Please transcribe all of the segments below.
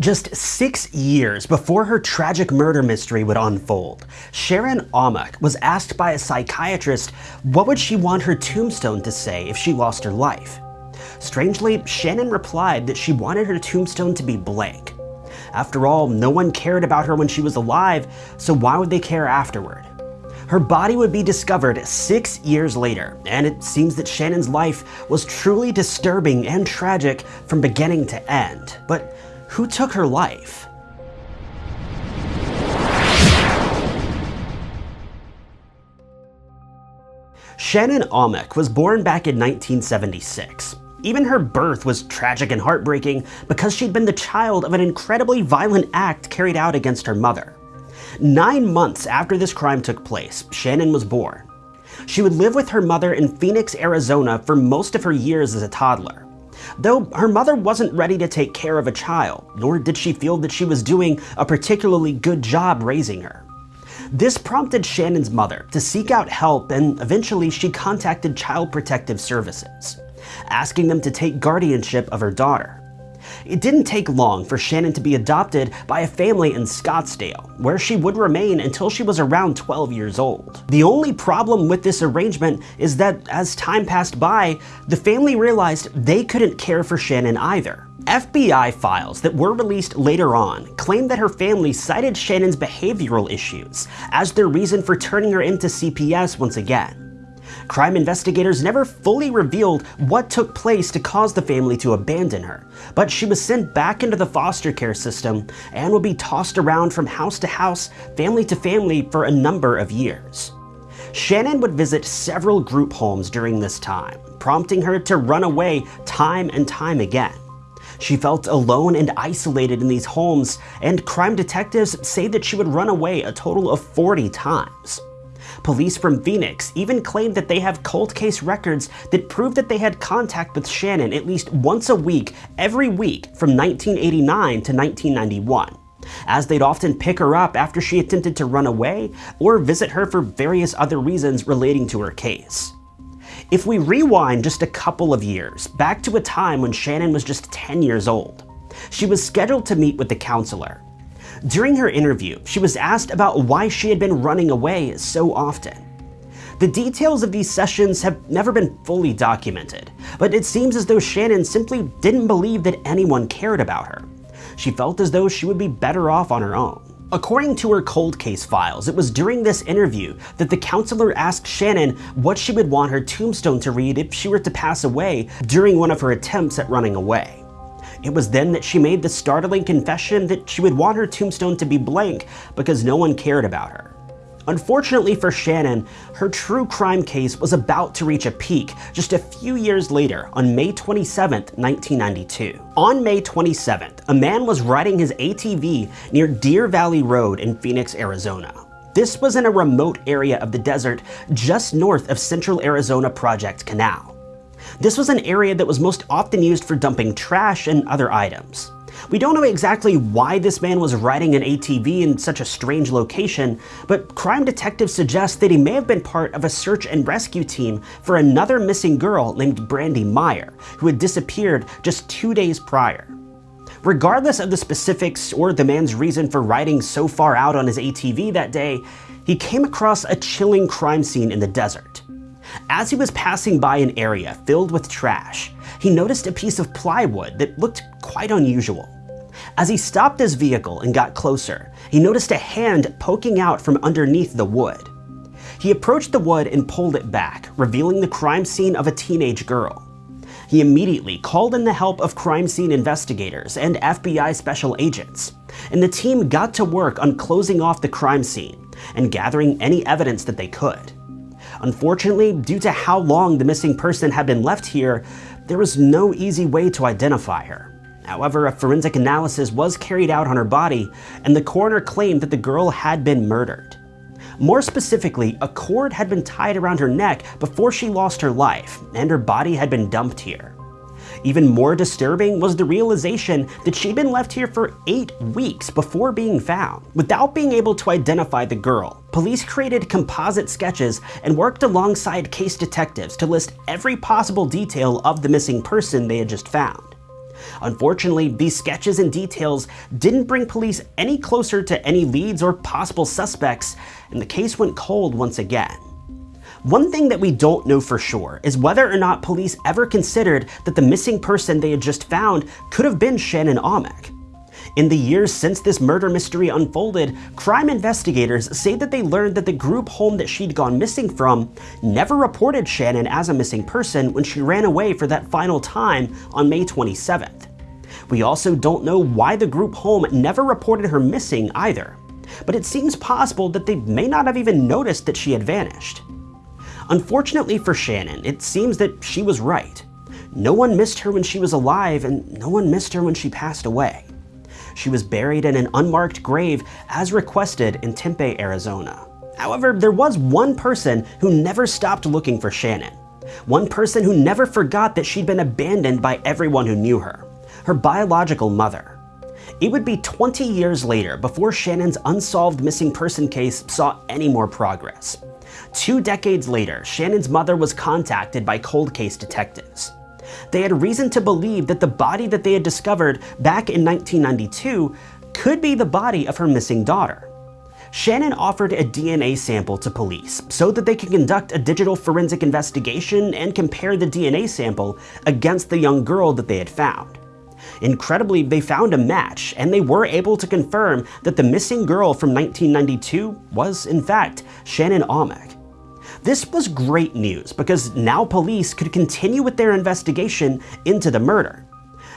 Just six years before her tragic murder mystery would unfold, Shannon Amok was asked by a psychiatrist what would she want her tombstone to say if she lost her life. Strangely, Shannon replied that she wanted her tombstone to be blank. After all, no one cared about her when she was alive, so why would they care afterward? Her body would be discovered six years later, and it seems that Shannon's life was truly disturbing and tragic from beginning to end. But who took her life? Shannon Amok was born back in 1976. Even her birth was tragic and heartbreaking because she'd been the child of an incredibly violent act carried out against her mother. Nine months after this crime took place, Shannon was born. She would live with her mother in Phoenix, Arizona for most of her years as a toddler. Though her mother wasn't ready to take care of a child, nor did she feel that she was doing a particularly good job raising her. This prompted Shannon's mother to seek out help and eventually she contacted Child Protective Services, asking them to take guardianship of her daughter. It didn't take long for Shannon to be adopted by a family in Scottsdale, where she would remain until she was around 12 years old. The only problem with this arrangement is that as time passed by, the family realized they couldn't care for Shannon either. FBI files that were released later on claim that her family cited Shannon's behavioral issues as their reason for turning her into CPS once again. Crime investigators never fully revealed what took place to cause the family to abandon her, but she was sent back into the foster care system and would be tossed around from house to house, family to family for a number of years. Shannon would visit several group homes during this time, prompting her to run away time and time again. She felt alone and isolated in these homes, and crime detectives say that she would run away a total of 40 times. Police from Phoenix even claimed that they have cold case records that prove that they had contact with Shannon at least once a week, every week from 1989 to 1991 as they'd often pick her up after she attempted to run away or visit her for various other reasons relating to her case. If we rewind just a couple of years, back to a time when Shannon was just 10 years old, she was scheduled to meet with the counselor, during her interview, she was asked about why she had been running away so often. The details of these sessions have never been fully documented, but it seems as though Shannon simply didn't believe that anyone cared about her. She felt as though she would be better off on her own. According to her cold case files, it was during this interview that the counselor asked Shannon what she would want her tombstone to read if she were to pass away during one of her attempts at running away. It was then that she made the startling confession that she would want her tombstone to be blank because no one cared about her. Unfortunately for Shannon, her true crime case was about to reach a peak just a few years later on May 27, 1992. On May 27th, a man was riding his ATV near Deer Valley Road in Phoenix, Arizona. This was in a remote area of the desert just north of Central Arizona Project Canal. This was an area that was most often used for dumping trash and other items. We don't know exactly why this man was riding an ATV in such a strange location, but crime detectives suggest that he may have been part of a search and rescue team for another missing girl named Brandy Meyer, who had disappeared just two days prior. Regardless of the specifics or the man's reason for riding so far out on his ATV that day, he came across a chilling crime scene in the desert. As he was passing by an area filled with trash, he noticed a piece of plywood that looked quite unusual. As he stopped his vehicle and got closer, he noticed a hand poking out from underneath the wood. He approached the wood and pulled it back, revealing the crime scene of a teenage girl. He immediately called in the help of crime scene investigators and FBI special agents, and the team got to work on closing off the crime scene and gathering any evidence that they could. Unfortunately, due to how long the missing person had been left here, there was no easy way to identify her. However, a forensic analysis was carried out on her body, and the coroner claimed that the girl had been murdered. More specifically, a cord had been tied around her neck before she lost her life, and her body had been dumped here. Even more disturbing was the realization that she'd been left here for eight weeks before being found. Without being able to identify the girl, police created composite sketches and worked alongside case detectives to list every possible detail of the missing person they had just found. Unfortunately, these sketches and details didn't bring police any closer to any leads or possible suspects, and the case went cold once again. One thing that we don't know for sure is whether or not police ever considered that the missing person they had just found could have been Shannon Almack. In the years since this murder mystery unfolded, crime investigators say that they learned that the group home that she'd gone missing from never reported Shannon as a missing person when she ran away for that final time on May 27th. We also don't know why the group home never reported her missing either, but it seems possible that they may not have even noticed that she had vanished. Unfortunately for Shannon, it seems that she was right. No one missed her when she was alive, and no one missed her when she passed away. She was buried in an unmarked grave as requested in Tempe, Arizona. However, there was one person who never stopped looking for Shannon. One person who never forgot that she'd been abandoned by everyone who knew her. Her biological mother. It would be 20 years later before Shannon's unsolved missing person case saw any more progress. Two decades later, Shannon's mother was contacted by cold case detectives they had reason to believe that the body that they had discovered back in 1992 could be the body of her missing daughter. Shannon offered a DNA sample to police so that they could conduct a digital forensic investigation and compare the DNA sample against the young girl that they had found. Incredibly, they found a match, and they were able to confirm that the missing girl from 1992 was, in fact, Shannon Almack. This was great news because now police could continue with their investigation into the murder.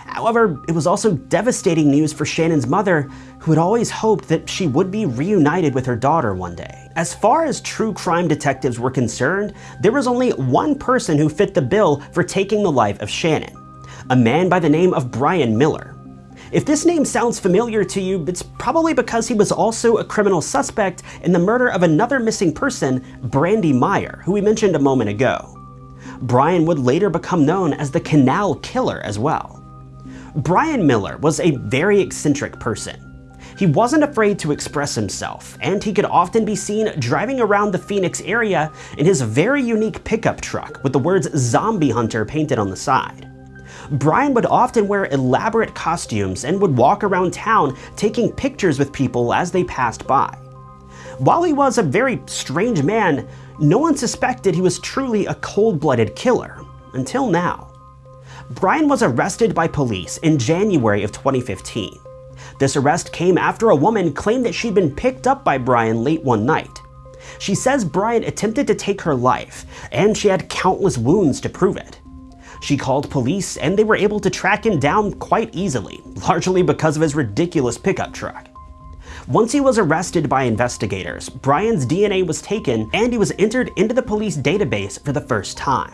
However, it was also devastating news for Shannon's mother, who had always hoped that she would be reunited with her daughter one day. As far as true crime detectives were concerned, there was only one person who fit the bill for taking the life of Shannon, a man by the name of Bryan Miller. If this name sounds familiar to you, it's probably because he was also a criminal suspect in the murder of another missing person, Brandy Meyer, who we mentioned a moment ago. Bryan would later become known as the Canal Killer as well. Bryan Miller was a very eccentric person. He wasn't afraid to express himself, and he could often be seen driving around the Phoenix area in his very unique pickup truck with the words Zombie Hunter painted on the side. Bryan would often wear elaborate costumes and would walk around town taking pictures with people as they passed by. While he was a very strange man, no one suspected he was truly a cold-blooded killer, until now. Bryan was arrested by police in January of 2015. This arrest came after a woman claimed that she'd been picked up by Bryan late one night. She says Bryan attempted to take her life, and she had countless wounds to prove it. She called police and they were able to track him down quite easily, largely because of his ridiculous pickup truck. Once he was arrested by investigators, Bryan's DNA was taken and he was entered into the police database for the first time.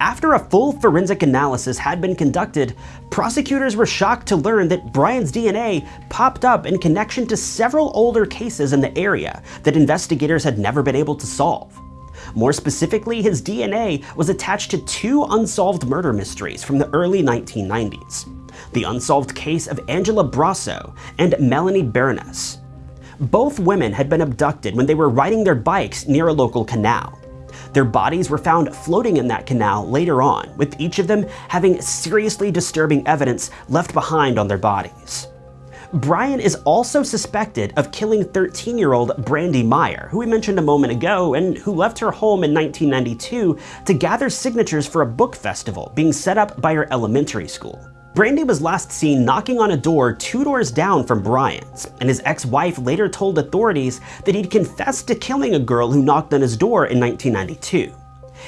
After a full forensic analysis had been conducted, prosecutors were shocked to learn that Bryan's DNA popped up in connection to several older cases in the area that investigators had never been able to solve. More specifically, his DNA was attached to two unsolved murder mysteries from the early 1990s. The unsolved case of Angela Brasso and Melanie Bernas. Both women had been abducted when they were riding their bikes near a local canal. Their bodies were found floating in that canal later on, with each of them having seriously disturbing evidence left behind on their bodies. Bryan is also suspected of killing 13-year-old Brandy Meyer, who we mentioned a moment ago, and who left her home in 1992 to gather signatures for a book festival being set up by her elementary school. Brandy was last seen knocking on a door two doors down from Bryan's, and his ex-wife later told authorities that he'd confessed to killing a girl who knocked on his door in 1992.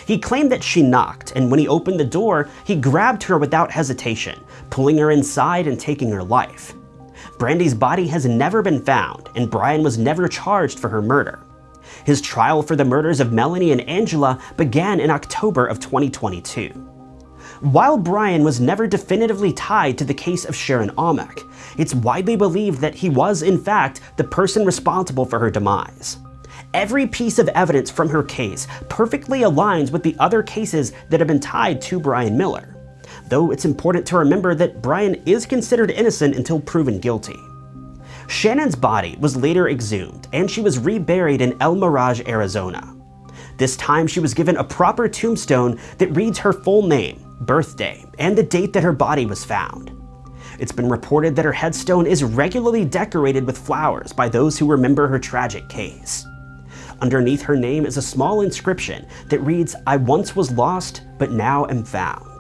He claimed that she knocked, and when he opened the door, he grabbed her without hesitation, pulling her inside and taking her life. Brandy's body has never been found, and Bryan was never charged for her murder. His trial for the murders of Melanie and Angela began in October of 2022. While Bryan was never definitively tied to the case of Shannon Almack, it's widely believed that he was, in fact, the person responsible for her demise. Every piece of evidence from her case perfectly aligns with the other cases that have been tied to Bryan Miller though it's important to remember that Bryan is considered innocent until proven guilty. Shannon's body was later exhumed, and she was reburied in El Mirage, Arizona. This time she was given a proper tombstone that reads her full name, birthday, and the date that her body was found. It's been reported that her headstone is regularly decorated with flowers by those who remember her tragic case. Underneath her name is a small inscription that reads, I once was lost, but now am found.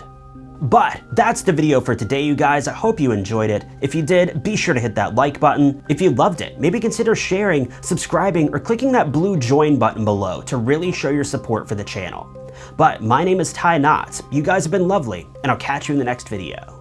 But that's the video for today, you guys. I hope you enjoyed it. If you did, be sure to hit that like button. If you loved it, maybe consider sharing, subscribing, or clicking that blue join button below to really show your support for the channel. But my name is Ty Knotts. You guys have been lovely, and I'll catch you in the next video.